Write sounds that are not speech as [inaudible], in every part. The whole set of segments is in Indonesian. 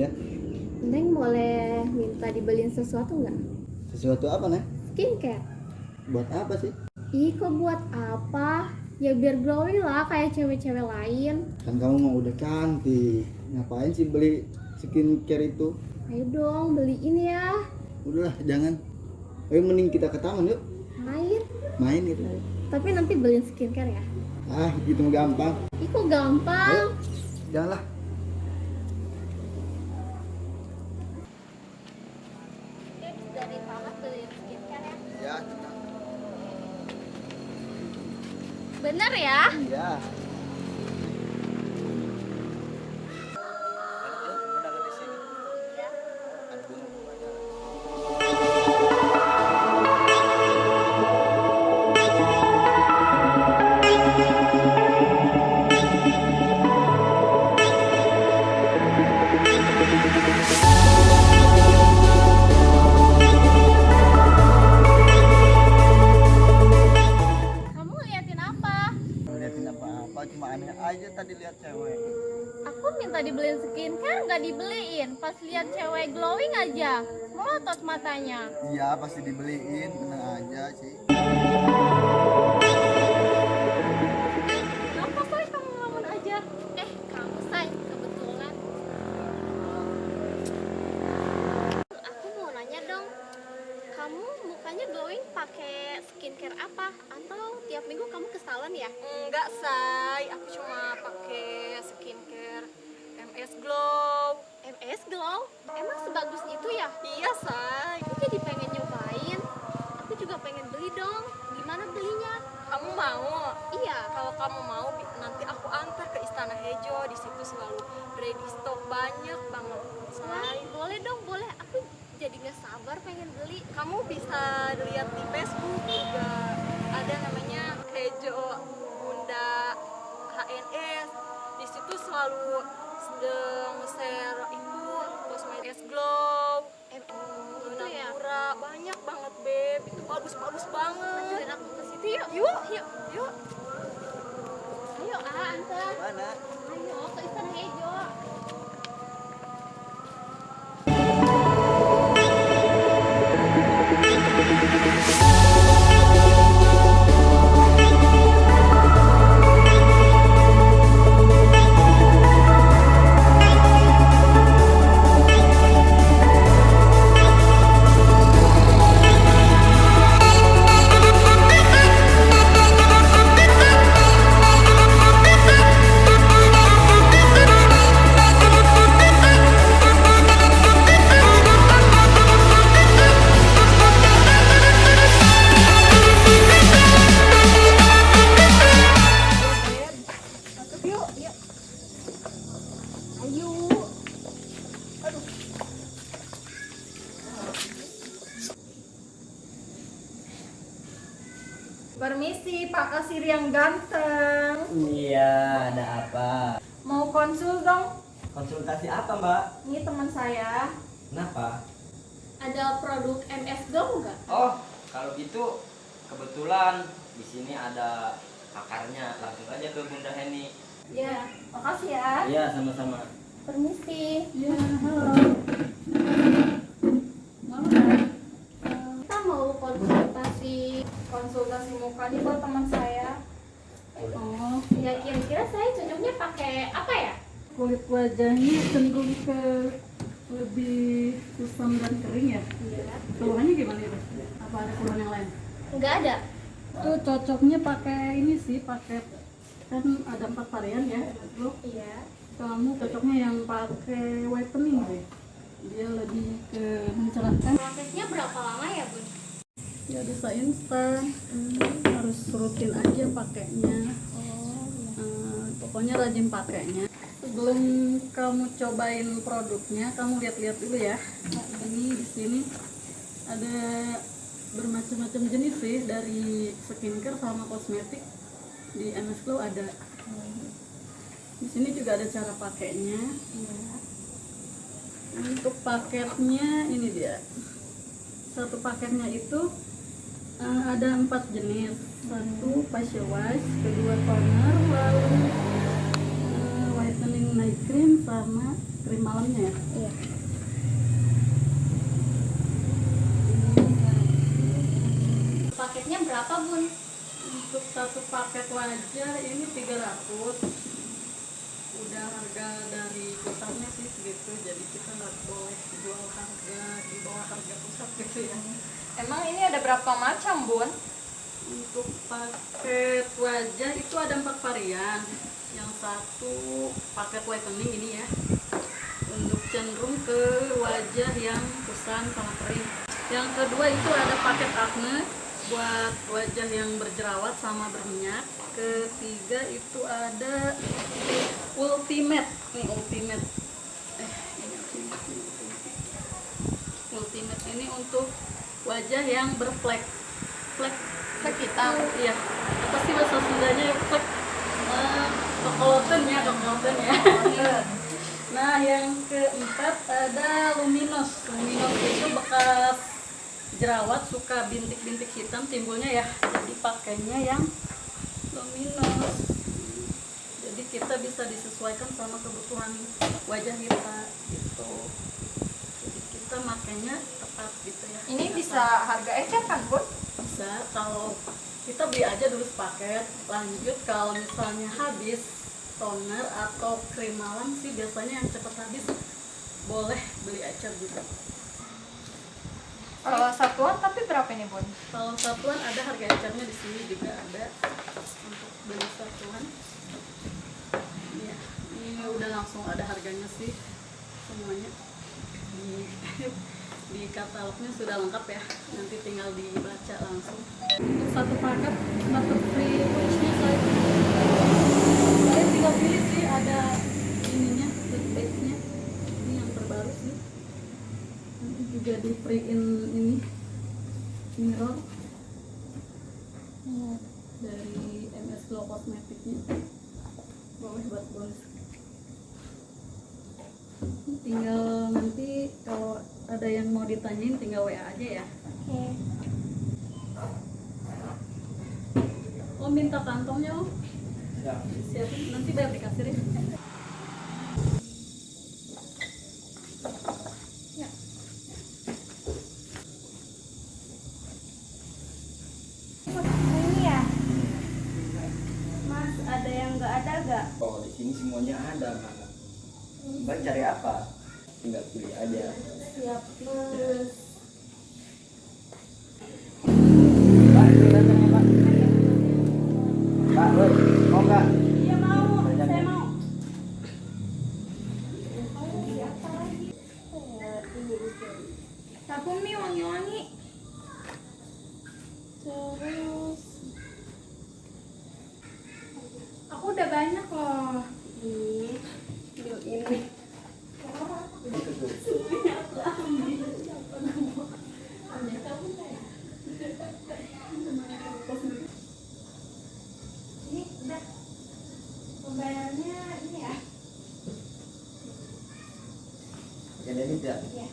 Iya. Neng boleh minta dibeliin sesuatu nggak? Sesuatu apa nih? Skincare. Buat apa sih? Ih, kok buat apa? Ya biar glowing lah kayak cewek-cewek lain. Kan kamu mau udah cantik. Ngapain sih beli skincare itu? Ayo dong, beliin ya. Udahlah, jangan. Ayo mending kita ke taman yuk. Main. Main gitu. Tapi nanti beliin skincare ya. Ah, gitu gampang. Ih, kok gampang? Ayo. Janganlah. Iya. Minta dibeliin skincare nggak dibeliin. Pas lihat cewek glowing aja, melotot matanya. Iya, pasti dibeliin, tenang aja sih. Kenapa say kamu ngelamun aja? Eh, kamu say kebetulan. Aku mau nanya dong, kamu mukanya glowing pakai skincare apa? Atau tiap minggu kamu ke salon ya? Enggak, say. Aku cuma pakai skincare MS Glow. MS Glow? Emang sebagus itu ya? Iya, say. Aku jadi pengen nyobain. Aku juga pengen beli dong. Gimana belinya? Kamu mau? Iya. Kalau kamu mau, nanti aku antar ke Istana Hejo. Di situ selalu ready stock banyak banget, Wah, say. boleh dong, boleh. Aku jadi nggak sabar pengen beli. Kamu bisa lihat di Facebook juga ada namanya Hejo Bunda HNS. Di situ selalu sedang share itu kosmetik glow, Eh, itu ya. Pura, banyak banget beb. Itu bagus-bagus banget. Anterin aku ke situ yuk. Yuk, yuk, yuk. Ayo, ah, antar. Mana? Ayo Permisi Pak Kasir yang ganteng. Iya, ada apa? Mau konsul dong? Konsultasi apa, Mbak? Ini teman saya. Kenapa? Ada produk MS Glow nggak? Oh, kalau gitu kebetulan di sini ada pakarnya. Langsung aja ke Bunda Heni. Ya, makasih ya. Iya, sama-sama. Permisi. Ya, halo. Kita mau konsultasi. Muka nih buat teman saya. Oh, ya kira-kira saya cocoknya pakai apa ya? kulit wajahnya cenderung ke lebih kusam dan kering ya Iya. keluhannya gimana itu apa ada keluhan yang lain Nggak ada. itu cocoknya pakai ini sih pakai kan ada empat varian ya lo Iya. kamu cocoknya yang pakai whitening deh dia lebih ke mencerahkan Prosesnya berapa lama ya, Bun? Ya bisa instan. Harus rutin aja pakainya. Eh, pokoknya rajin pakainya. Sebelum kamu cobain produknya kamu lihat-lihat dulu ya. Nah, ini di sini ada bermacam-macam jenis sih dari skincare sama kosmetik. Di MS Glow ada. Di sini juga ada cara pakainya. Untuk paketnya ini dia. Satu paketnya itu Eh, ada empat jenis satu facial wash kedua toner lalu eh, whitening night cream sama krim malamnya ya Iya. Paketnya berapa bun? untuk satu paket wajah ini 300 udah harga dari pusatnya sih segitu jadi kita nggak boleh jual harga di bawah harga pusat gitu ya Emang ini ada berapa macam, Bun? untuk paket wajah itu ada empat varian. Yang satu paket whitening ini ya. Untuk cenderung ke wajah yang kusam sama kering. Yang kedua itu ada paket acne buat wajah yang berjerawat sama berminyak. Ketiga itu ada ultimate. Nih ultimate. Eh ini ini ultimate. ultimate ini untuk wajah yang berflek flek Flek hitam. iya. Apa sih bahasa Sundanya? Ya flek uh, kokoloten ya kokoloten ya. Nah yang keempat ada luminous luminous itu bekas jerawat suka bintik-bintik hitam timbulnya ya. Jadi pakainya yang luminous jadi kita bisa disesuaikan sama kebutuhan wajah kita gitu kita makainya tepat gitu ya. Ini bisa harga ecer kan, Bun? bisa kalau kita beli aja dulu sepaket. Lanjut kalau misalnya habis toner atau krim malam sih biasanya yang cepat habis boleh beli acar juga Kalau satuan tapi berapa ini, Bun? kalau satuan ada harga acarnya di sini juga ada untuk beli satuan. Ya ini udah langsung ada harganya sih semuanya di [laughs] di katalognya sudah lengkap ya. Nanti tinggal dibaca langsung. Untuk satu paket dapat free wishnya saya saya tinggal pilih sih ada ininya backpacknya ini yang terbaru sih. Nanti juga di free in ini mirror. Dari MS Glow Cosmeticnya boleh buat bonus. Tinggal ada yang mau ditanyain tinggal WA aja ya Oke. oh minta kantongnya oh Ya. siapin nanti bayar di kasir ya Ini ya. Mas, ada yang nggak? Oh, di sini semuanya ada, Mbak. Mbak cari apa? Tinggal pilih aja. Woi, mau nggak? Iya mau, Banyak saya ya? mau. Wangi-wangi. Terus Aku udah banyak loh. ini, bil ini. Ini udah pembayarannya ini ya. Jadi ini tidak. Iya.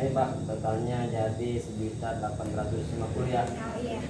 Ini Pak, totalnya jadi sekitar 850 ya. Oh iya.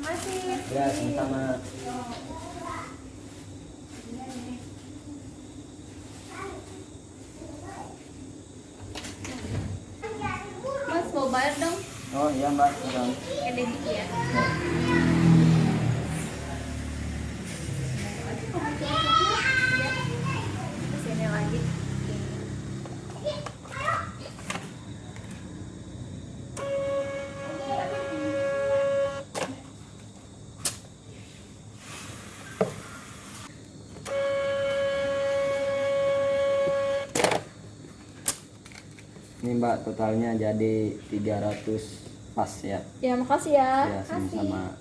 Masih. Ya, sama-sama. Mas mau bayar dong? Mbak, ya. Sini lagi. Ini Mbak, totalnya jadi 300 pas ya. Ya, makasih ya. Ya, sama-sama.